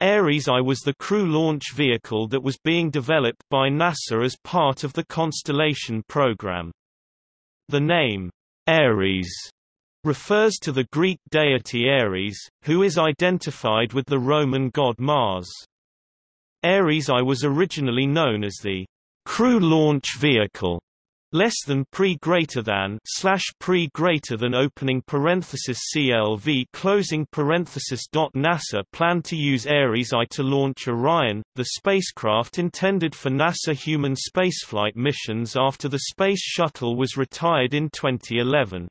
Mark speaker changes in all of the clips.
Speaker 1: Ares I was the crew launch vehicle that was being developed by NASA as part of the Constellation program. The name, Ares, refers to the Greek deity Ares, who is identified with the Roman god Mars. Ares I was originally known as the crew launch vehicle less than pre greater than slash pre greater than opening parenthesis CLV closing parenthesis dot NASA planned to use Ares I to launch Orion, the spacecraft intended for NASA human spaceflight missions after the Space Shuttle was retired in 2011.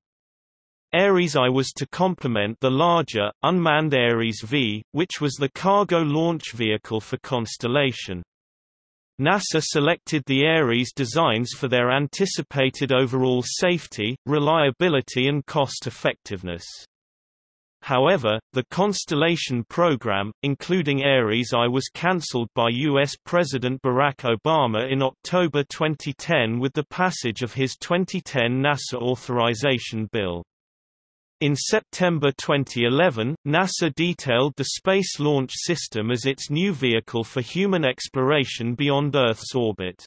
Speaker 1: Ares I was to complement the larger, unmanned Ares V, which was the cargo launch vehicle for Constellation. NASA selected the Ares designs for their anticipated overall safety, reliability and cost-effectiveness. However, the Constellation program, including Ares I was cancelled by U.S. President Barack Obama in October 2010 with the passage of his 2010 NASA authorization bill. In September 2011, NASA detailed the Space Launch System as its new vehicle for human exploration beyond Earth's orbit.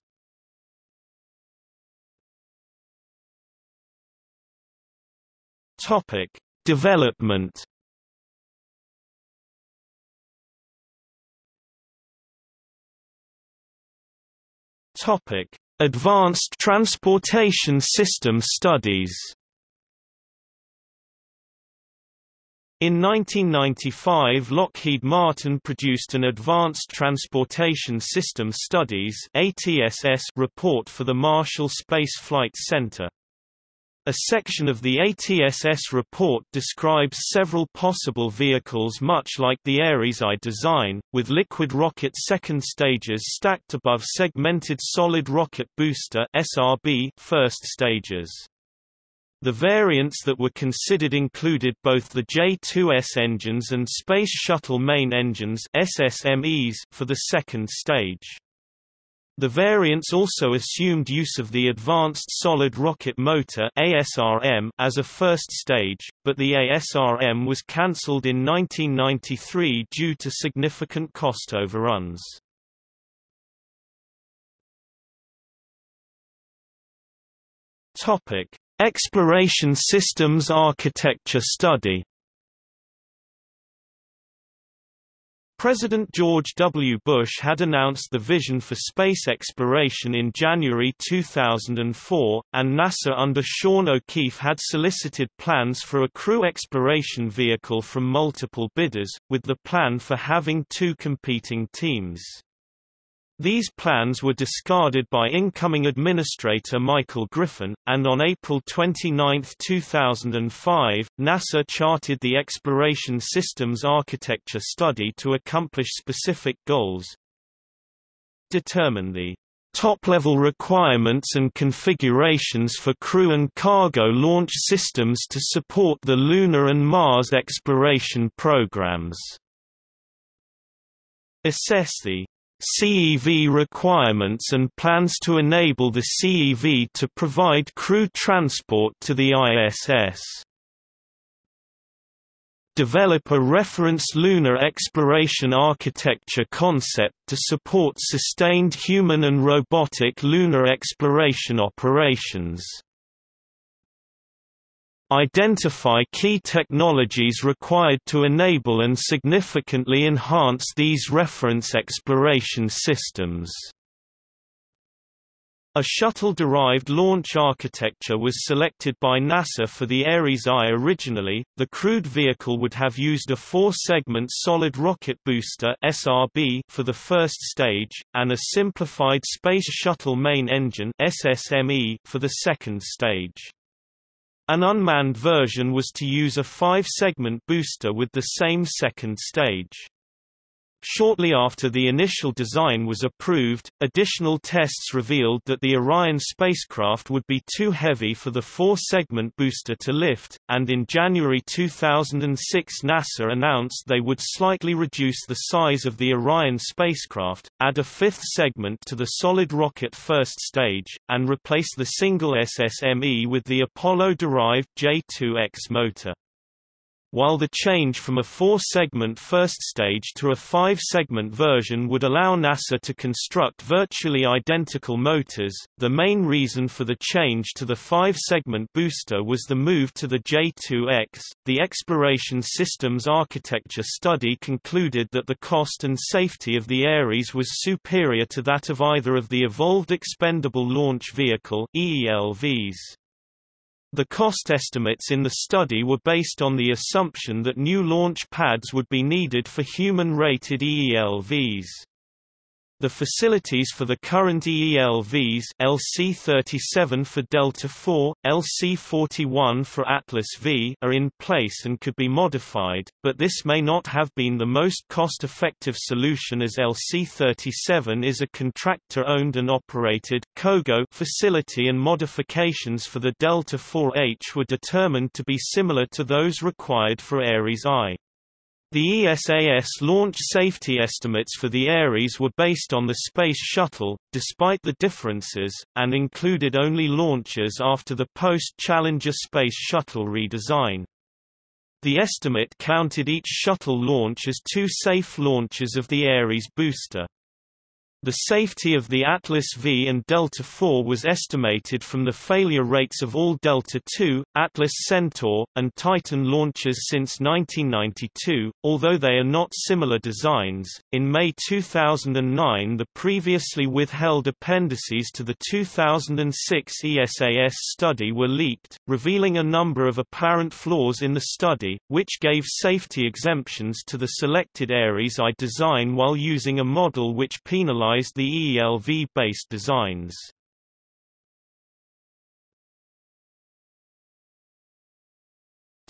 Speaker 1: Topic: Development. Topic: Advanced Transportation System Studies. In 1995 Lockheed Martin produced an Advanced Transportation System Studies report for the Marshall Space Flight Center. A section of the ATSS report describes several possible vehicles much like the Ares I design, with liquid rocket second stages stacked above segmented solid rocket booster first stages. The variants that were considered included both the J-2S engines and Space Shuttle main engines SSMEs for the second stage. The variants also assumed use of the Advanced Solid Rocket Motor ASRM as a first stage, but the ASRM was cancelled in 1993 due to significant cost overruns. Topic: Exploration Systems Architecture Study President George W. Bush had announced the vision for space exploration in January 2004, and NASA under Sean O'Keefe had solicited plans for a crew exploration vehicle from multiple bidders, with the plan for having two competing teams. These plans were discarded by incoming Administrator Michael Griffin, and on April 29, 2005, NASA charted the Exploration Systems Architecture Study to accomplish specific goals. Determine the top-level requirements and configurations for crew and cargo launch systems to support the Lunar and Mars exploration programs. Assess the CEV requirements and plans to enable the CEV to provide crew transport to the ISS. Develop a reference lunar exploration architecture concept to support sustained human and robotic lunar exploration operations. Identify key technologies required to enable and significantly enhance these reference exploration systems. A shuttle-derived launch architecture was selected by NASA for the Ares I originally. The crewed vehicle would have used a four-segment solid rocket booster (SRB) for the first stage and a simplified Space Shuttle main engine (SSME) for the second stage. An unmanned version was to use a five-segment booster with the same second stage. Shortly after the initial design was approved, additional tests revealed that the Orion spacecraft would be too heavy for the four-segment booster to lift, and in January 2006 NASA announced they would slightly reduce the size of the Orion spacecraft, add a fifth segment to the solid rocket first stage, and replace the single SSME with the Apollo-derived J-2X motor. While the change from a four-segment first stage to a five-segment version would allow NASA to construct virtually identical motors. The main reason for the change to the five-segment booster was the move to the J2X. The Exploration Systems Architecture study concluded that the cost and safety of the Ares was superior to that of either of the Evolved Expendable Launch Vehicle (EELVs). The cost estimates in the study were based on the assumption that new launch pads would be needed for human-rated EELVs. The facilities for the current EELVs LC-37 for Delta IV, LC-41 for Atlas V are in place and could be modified, but this may not have been the most cost-effective solution as LC-37 is a contractor-owned and operated COGO facility and modifications for the Delta IV-H were determined to be similar to those required for Ares I. The ESAS launch safety estimates for the Ares were based on the Space Shuttle, despite the differences, and included only launches after the post-Challenger Space Shuttle redesign. The estimate counted each shuttle launch as two safe launches of the Ares booster. The safety of the Atlas V and Delta IV was estimated from the failure rates of all Delta II, Atlas Centaur, and Titan launches since 1992, although they are not similar designs. In May 2009, the previously withheld appendices to the 2006 ESAS study were leaked, revealing a number of apparent flaws in the study, which gave safety exemptions to the selected Ares I design while using a model which penalized the ELV-based designs.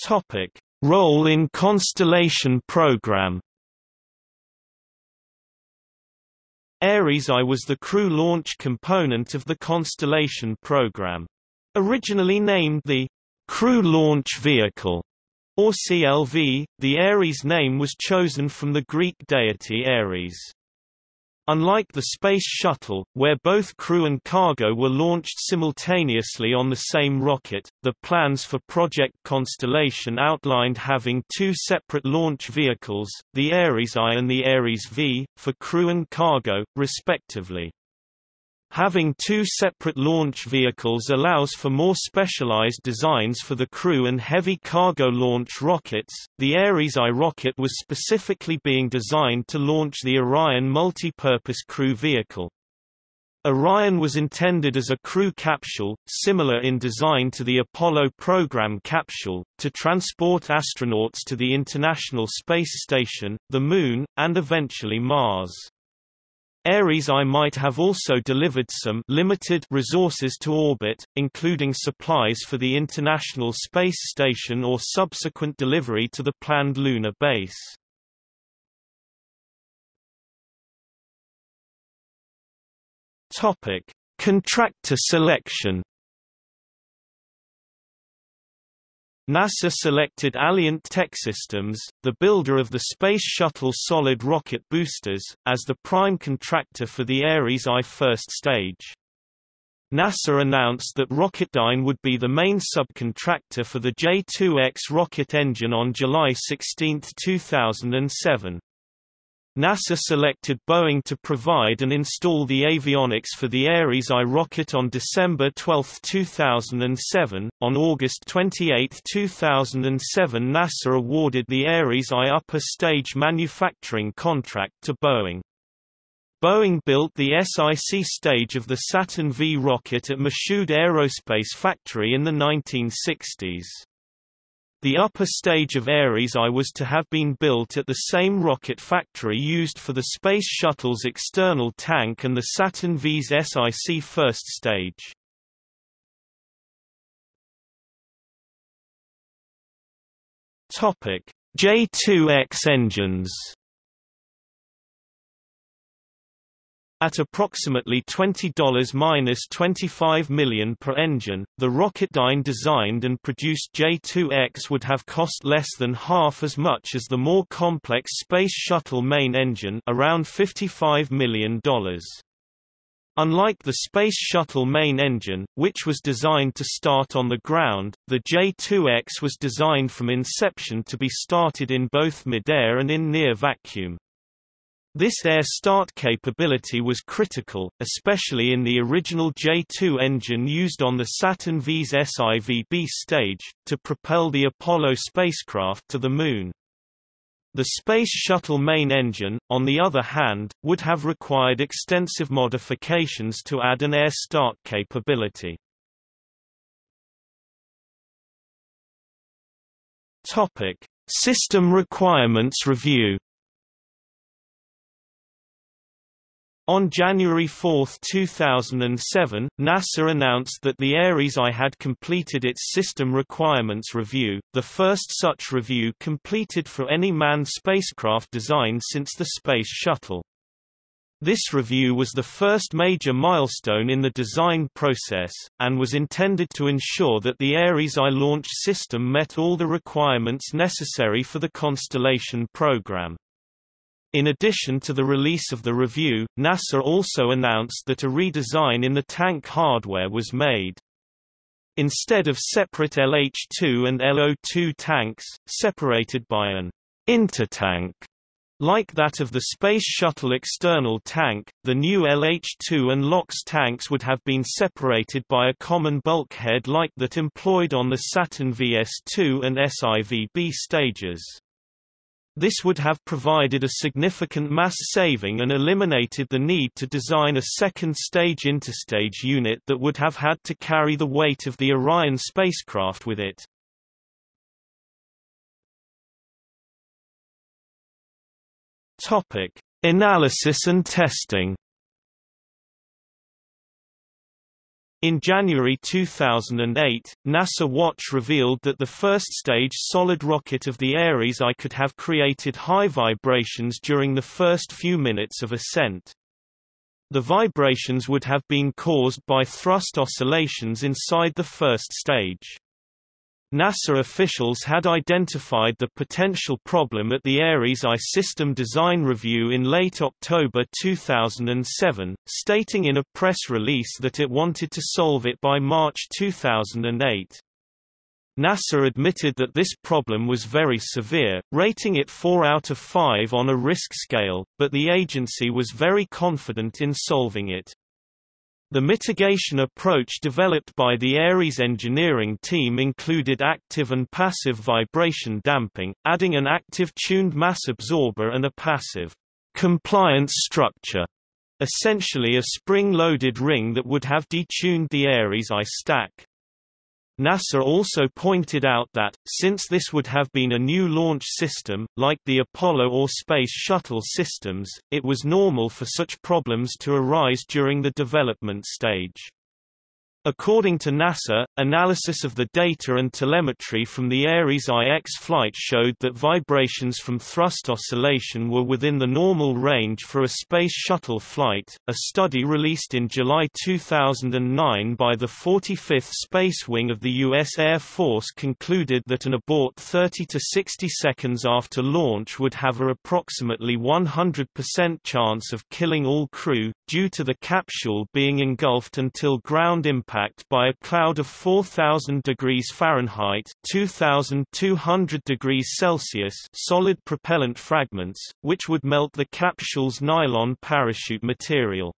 Speaker 1: Topic: Role in Constellation program. Ares I was the crew launch component of the Constellation program. Originally named the Crew Launch Vehicle, or CLV, the Ares name was chosen from the Greek deity Ares. Unlike the Space Shuttle, where both crew and cargo were launched simultaneously on the same rocket, the plans for Project Constellation outlined having two separate launch vehicles, the Ares I and the Ares V, for crew and cargo, respectively. Having two separate launch vehicles allows for more specialized designs for the crew and heavy cargo launch rockets. The Ares I rocket was specifically being designed to launch the Orion multi-purpose crew vehicle. Orion was intended as a crew capsule, similar in design to the Apollo program capsule, to transport astronauts to the International Space Station, the Moon, and eventually Mars. Ares I might have also delivered some limited resources to orbit, including supplies for the International Space Station or subsequent delivery to the planned lunar base. Topic: Contractor selection NASA selected Alliant Techsystems, the builder of the Space Shuttle solid rocket boosters, as the prime contractor for the Ares I first stage. NASA announced that Rocketdyne would be the main subcontractor for the J-2X rocket engine on July 16, 2007. NASA selected Boeing to provide and install the avionics for the Ares I rocket on December 12, 2007. On August 28, 2007, NASA awarded the Ares I upper stage manufacturing contract to Boeing. Boeing built the SIC stage of the Saturn V rocket at Michoud Aerospace Factory in the 1960s. The upper stage of Ares I was to have been built at the same rocket factory used for the Space Shuttle's external tank and the Saturn V's SIC first stage. J2X engines At approximately $20–25 million per engine, the Rocketdyne designed and produced J-2X would have cost less than half as much as the more complex Space Shuttle main engine around $55 million. Unlike the Space Shuttle main engine, which was designed to start on the ground, the J-2X was designed from inception to be started in both midair and in near vacuum. This air start capability was critical, especially in the original J-2 engine used on the Saturn V's SIVB stage, to propel the Apollo spacecraft to the Moon. The Space Shuttle main engine, on the other hand, would have required extensive modifications to add an air start capability. System Requirements Review On January 4, 2007, NASA announced that the Ares I had completed its System Requirements Review, the first such review completed for any manned spacecraft design since the Space Shuttle. This review was the first major milestone in the design process, and was intended to ensure that the Ares I launch system met all the requirements necessary for the Constellation program. In addition to the release of the review, NASA also announced that a redesign in the tank hardware was made. Instead of separate LH2 and LO2 tanks, separated by an intertank like that of the Space Shuttle external tank, the new LH-2 and LOX tanks would have been separated by a common bulkhead like that employed on the Saturn VS-2 and SIVB stages. This would have provided a significant mass saving and eliminated the need to design a second stage interstage unit that would have had to carry the weight of the Orion spacecraft with it. Analysis and testing. In January 2008, NASA Watch revealed that the first-stage solid rocket of the Ares I could have created high vibrations during the first few minutes of ascent. The vibrations would have been caused by thrust oscillations inside the first stage. NASA officials had identified the potential problem at the Ares I system design review in late October 2007, stating in a press release that it wanted to solve it by March 2008. NASA admitted that this problem was very severe, rating it 4 out of 5 on a risk scale, but the agency was very confident in solving it. The mitigation approach developed by the Ares engineering team included active and passive vibration damping, adding an active tuned mass absorber and a passive compliance structure, essentially a spring-loaded ring that would have detuned the Ares I stack. NASA also pointed out that, since this would have been a new launch system, like the Apollo or Space Shuttle systems, it was normal for such problems to arise during the development stage. According to NASA, analysis of the data and telemetry from the Ares IX flight showed that vibrations from thrust oscillation were within the normal range for a Space Shuttle flight. A study released in July 2009 by the 45th Space Wing of the U.S. Air Force concluded that an abort 30 to 60 seconds after launch would have a approximately 100% chance of killing all crew, due to the capsule being engulfed until ground impact impact by a cloud of 4000 degrees Fahrenheit 2200 degrees Celsius solid propellant fragments, which would melt the capsule's nylon parachute material.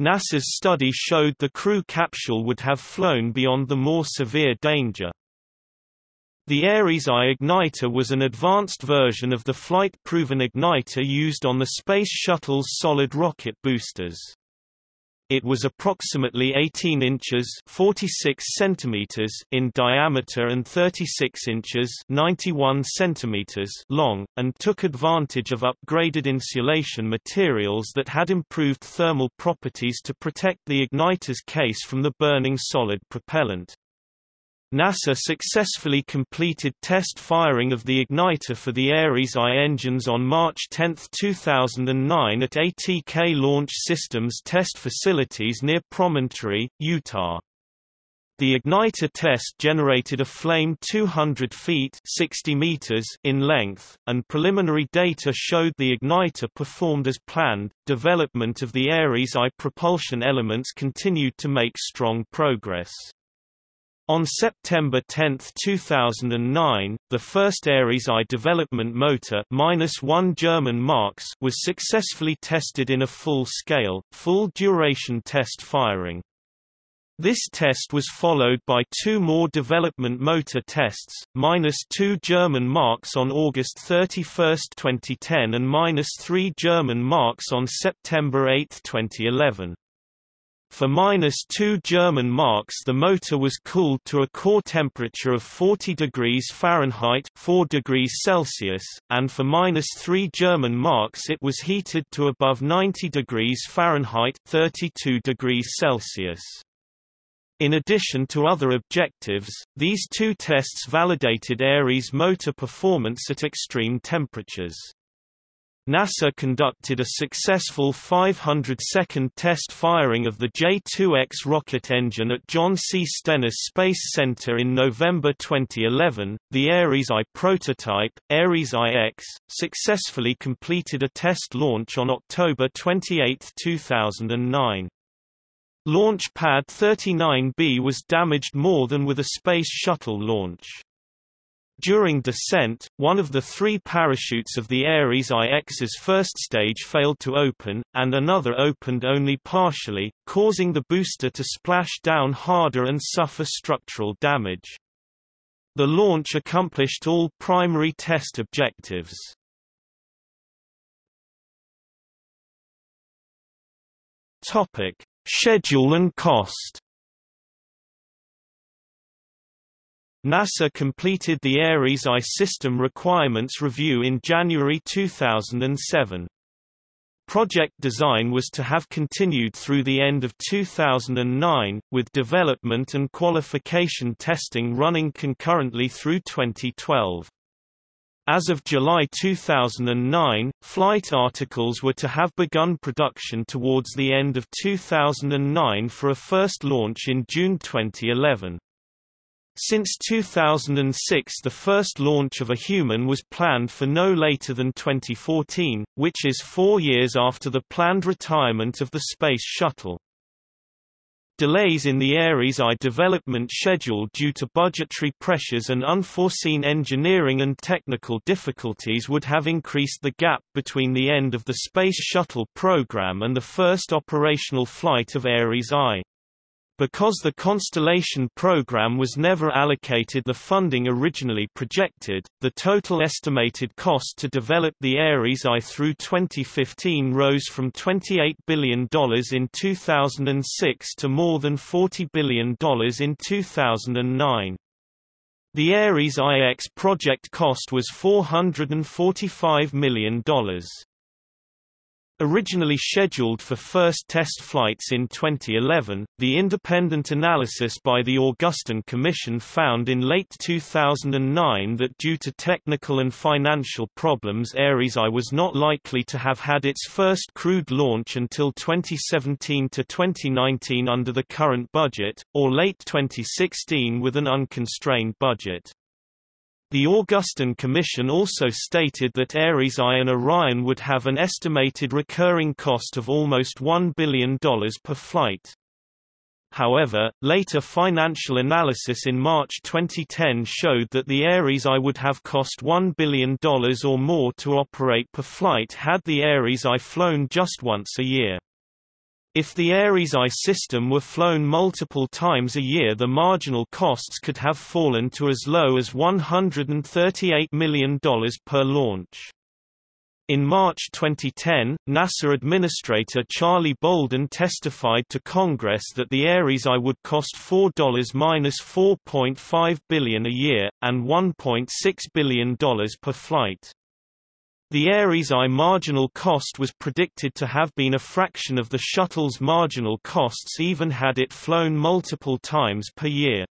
Speaker 1: NASA's study showed the crew capsule would have flown beyond the more severe danger. The Ares I igniter was an advanced version of the flight-proven igniter used on the Space Shuttle's solid rocket boosters. It was approximately 18 inches 46 centimeters in diameter and 36 inches 91 centimeters long, and took advantage of upgraded insulation materials that had improved thermal properties to protect the igniter's case from the burning solid propellant. NASA successfully completed test firing of the igniter for the Ares I engines on March 10, 2009 at ATK Launch Systems test facilities near Promontory, Utah. The igniter test generated a flame 200 feet 60 meters in length, and preliminary data showed the igniter performed as planned. Development of the Ares I propulsion elements continued to make strong progress. On September 10, 2009, the first Ares I development motor -1 German marks was successfully tested in a full-scale, full-duration test firing. This test was followed by two more development motor tests, minus two German marks on August 31, 2010 and minus three German marks on September 8, 2011. For minus 2 German marks the motor was cooled to a core temperature of 40 degrees Fahrenheit 4 degrees Celsius, and for minus 3 German marks it was heated to above 90 degrees Fahrenheit 32 degrees Celsius. In addition to other objectives, these two tests validated Ares motor performance at extreme temperatures. NASA conducted a successful 500-second test firing of the J-2X rocket engine at John C. Stennis Space Center in November 2011. The Ares I prototype, Ares IX, successfully completed a test launch on October 28, 2009. Launch Pad 39B was damaged more than with a Space Shuttle launch. During descent, one of the three parachutes of the Ares IX's first stage failed to open, and another opened only partially, causing the booster to splash down harder and suffer structural damage. The launch accomplished all primary test objectives. Schedule and cost NASA completed the Ares I system requirements review in January 2007. Project design was to have continued through the end of 2009, with development and qualification testing running concurrently through 2012. As of July 2009, flight articles were to have begun production towards the end of 2009 for a first launch in June 2011. Since 2006 the first launch of a human was planned for no later than 2014, which is four years after the planned retirement of the Space Shuttle. Delays in the Ares I development schedule due to budgetary pressures and unforeseen engineering and technical difficulties would have increased the gap between the end of the Space Shuttle program and the first operational flight of Ares I. Because the Constellation program was never allocated the funding originally projected, the total estimated cost to develop the Ares I through 2015 rose from $28 billion in 2006 to more than $40 billion in 2009. The Ares IX project cost was $445 million. Originally scheduled for first test flights in 2011, the independent analysis by the Augustine Commission found in late 2009 that due to technical and financial problems Ares I was not likely to have had its first crewed launch until 2017 to 2019 under the current budget, or late 2016 with an unconstrained budget. The Augustine Commission also stated that Ares I and Orion would have an estimated recurring cost of almost $1 billion per flight. However, later financial analysis in March 2010 showed that the Ares I would have cost $1 billion or more to operate per flight had the Ares I flown just once a year. If the Ares I system were flown multiple times a year the marginal costs could have fallen to as low as $138 million per launch. In March 2010, NASA Administrator Charlie Bolden testified to Congress that the Ares I would cost $4-4.5 billion a year, and $1.6 billion per flight. The Ares I marginal cost was predicted to have been a fraction of the shuttle's marginal costs even had it flown multiple times per year.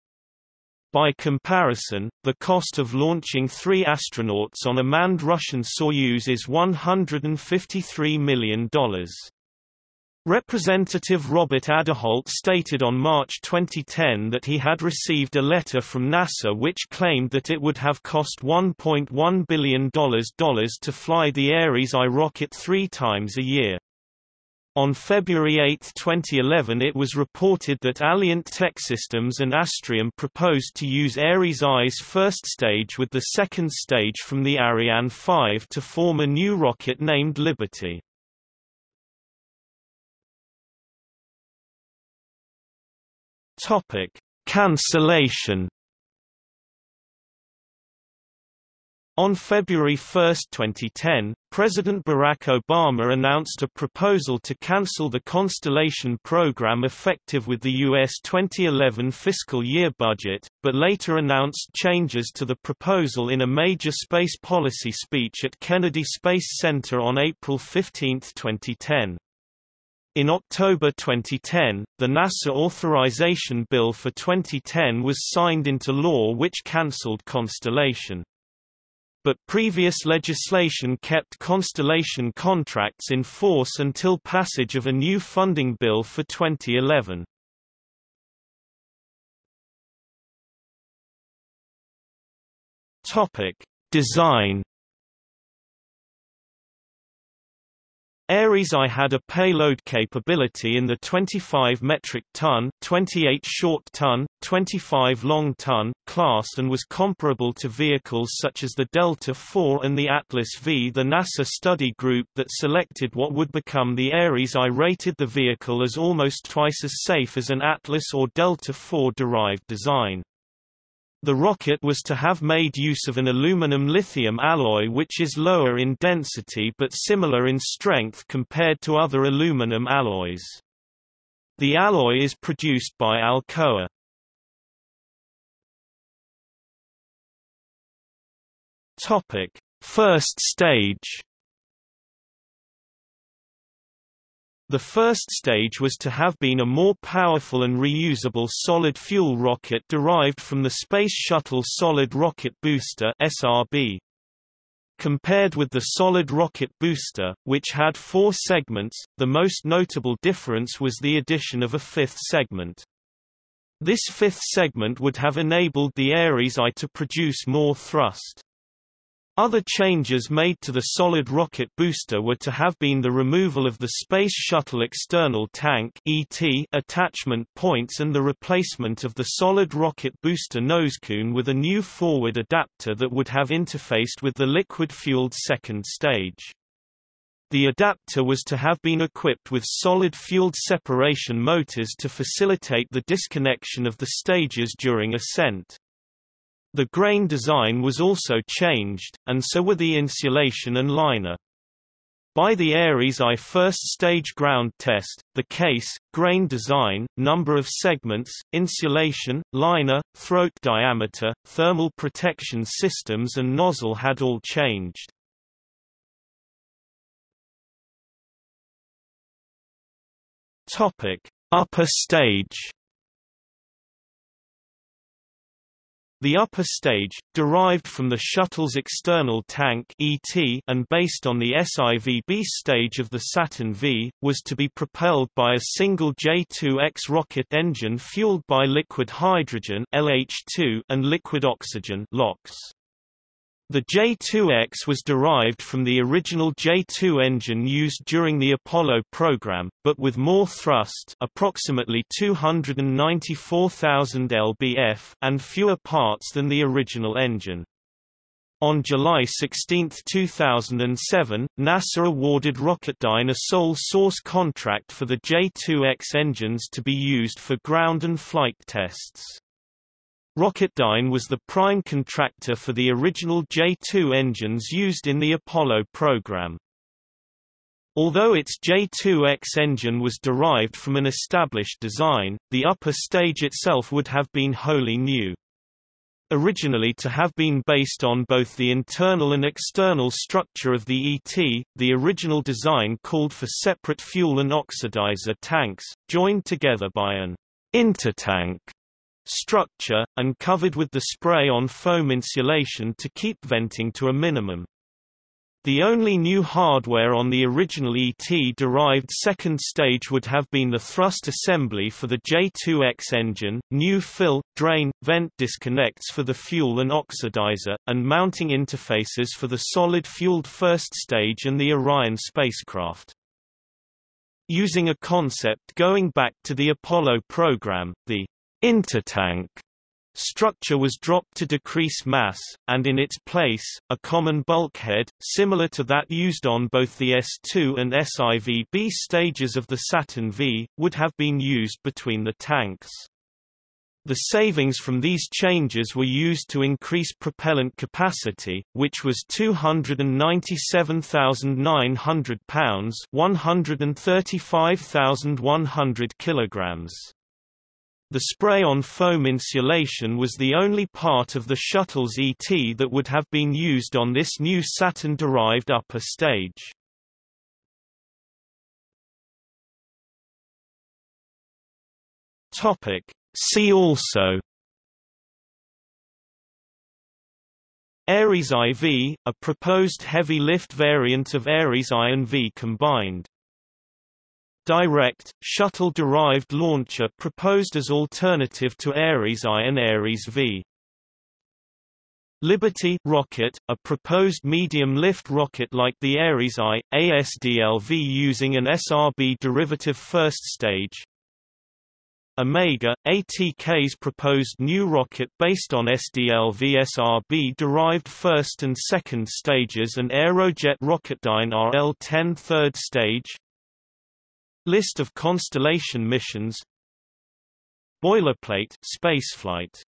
Speaker 1: By comparison, the cost of launching three astronauts on a manned Russian Soyuz is $153 million. Representative Robert Aderholt stated on March 2010 that he had received a letter from NASA which claimed that it would have cost $1.1 billion to fly the Ares I rocket three times a year. On February 8, 2011 it was reported that Alliant Techsystems and Astrium proposed to use Ares I's first stage with the second stage from the Ariane 5 to form a new rocket named Liberty. Topic: Cancellation. On February 1, 2010, President Barack Obama announced a proposal to cancel the Constellation program effective with the U.S. 2011 fiscal year budget, but later announced changes to the proposal in a major space policy speech at Kennedy Space Center on April 15, 2010. In October 2010, the NASA Authorization Bill for 2010 was signed into law which cancelled Constellation. But previous legislation kept Constellation contracts in force until passage of a new funding bill for 2011. Topic: Design Ares I had a payload capability in the 25 metric ton, 28 short ton, 25 long ton class and was comparable to vehicles such as the Delta IV and the Atlas V. The NASA study group that selected what would become the Ares I rated the vehicle as almost twice as safe as an Atlas or Delta IV derived design. The rocket was to have made use of an aluminum-lithium alloy which is lower in density but similar in strength compared to other aluminum alloys. The alloy is produced by Alcoa. First stage The first stage was to have been a more powerful and reusable solid fuel rocket derived from the Space Shuttle Solid Rocket Booster SRB. Compared with the Solid Rocket Booster, which had four segments, the most notable difference was the addition of a fifth segment. This fifth segment would have enabled the Ares I to produce more thrust. Other changes made to the solid rocket booster were to have been the removal of the Space Shuttle external tank ET attachment points and the replacement of the solid rocket booster nosecone with a new forward adapter that would have interfaced with the liquid-fueled second stage. The adapter was to have been equipped with solid-fueled separation motors to facilitate the disconnection of the stages during ascent. The grain design was also changed, and so were the insulation and liner. By the Ares I first stage ground test, the case, grain design, number of segments, insulation, liner, throat diameter, thermal protection systems and nozzle had all changed. Upper stage The upper stage, derived from the shuttle's external tank ET and based on the SIVB stage of the Saturn V, was to be propelled by a single J2X rocket engine fueled by liquid hydrogen LH2 and liquid oxygen LOX. The J-2X was derived from the original J-2 engine used during the Apollo program, but with more thrust approximately 294,000 lbf and fewer parts than the original engine. On July 16, 2007, NASA awarded Rocketdyne a sole source contract for the J-2X engines to be used for ground and flight tests. Rocketdyne was the prime contractor for the original J-2 engines used in the Apollo program. Although its J-2X engine was derived from an established design, the upper stage itself would have been wholly new. Originally to have been based on both the internal and external structure of the ET, the original design called for separate fuel and oxidizer tanks, joined together by an intertank structure, and covered with the spray-on foam insulation to keep venting to a minimum. The only new hardware on the original ET-derived second stage would have been the thrust assembly for the J2X engine, new fill, drain, vent disconnects for the fuel and oxidizer, and mounting interfaces for the solid-fueled first stage and the Orion spacecraft. Using a concept going back to the Apollo program, the intertank Structure was dropped to decrease mass, and in its place, a common bulkhead, similar to that used on both the S2 and SIV-B stages of the Saturn V, would have been used between the tanks. The savings from these changes were used to increase propellant capacity, which was 297,900 pounds 135,100 kilograms. The spray-on foam insulation was the only part of the shuttle's ET that would have been used on this new Saturn-derived upper stage. See also. Ares IV, a proposed heavy lift variant of Ares I and V combined Direct, shuttle-derived launcher proposed as alternative to Ares I and Ares V. Liberty rocket, a proposed medium-lift rocket like the Ares I, ASDLV using an SRB derivative first stage. Omega, ATK's proposed new rocket based on SDLV SRB derived first and second stages and Aerojet Rocketdyne RL-10 third stage. List of Constellation missions. Boilerplate spaceflight